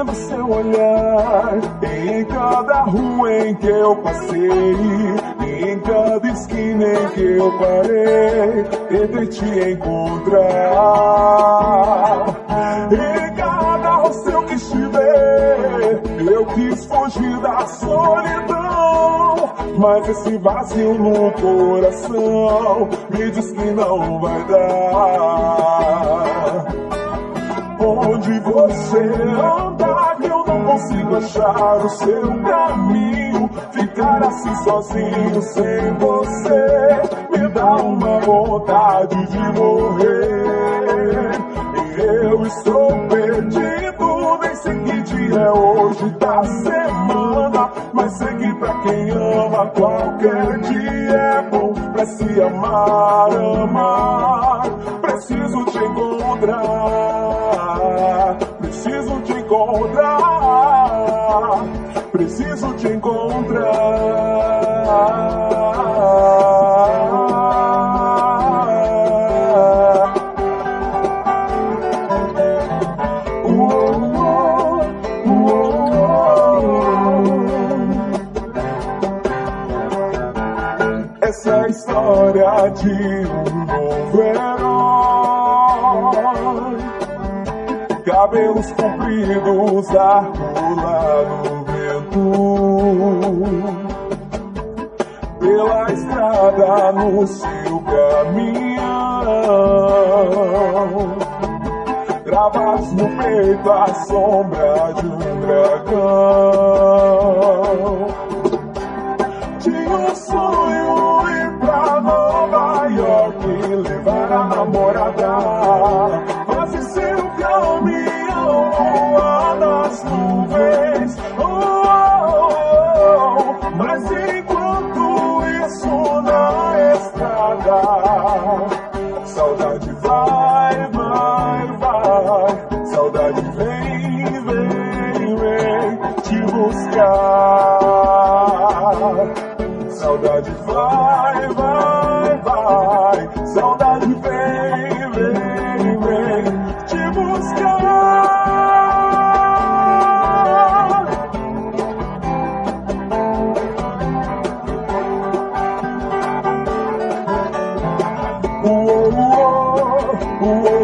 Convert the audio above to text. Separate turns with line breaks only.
lindo seu olhar. Em cada rua em que eu passei, em cada esquina em que eu parei, tentei te encontrar. Em cada rosto eu quis te eu quis fugir da solidão. Mas esse vazio no coração me diz que não vai dar. Onde você anda, achar o seu caminho. Ficar assim sozinho sem você me dá uma vontade de morrer. Eu estou perdido, nem sei que dia é hoje da semana. Mas sei que pra quem ama, qualquer dia é bom pra se amar, amar. Preciso te encontrar, preciso te encontrar, preciso te encontrar. Essa é história de um novo herói. Cabelos compridos, arco lá no vento. Pela estrada no seu caminhão. Gravados no peito a sombra de um dragão. Tinha um sonho ir pra Nova York levar a namorada. Mas enquanto isso na estrada, saudade vai, vai, vai, saudade vem, vem, vem te buscar. Saudade vai, vai, vai, saudade vem, vem, vem. Oh.